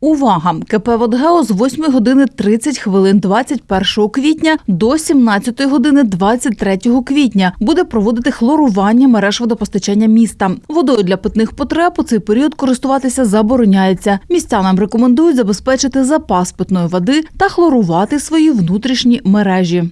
Увага! КП «Водгео» з 8 години 30 хвилин 21 квітня до 17 години 23 квітня буде проводити хлорування мереж водопостачання міста. Водою для питних потреб у цей період користуватися забороняється. Містянам рекомендують забезпечити запас питної води та хлорувати свої внутрішні мережі.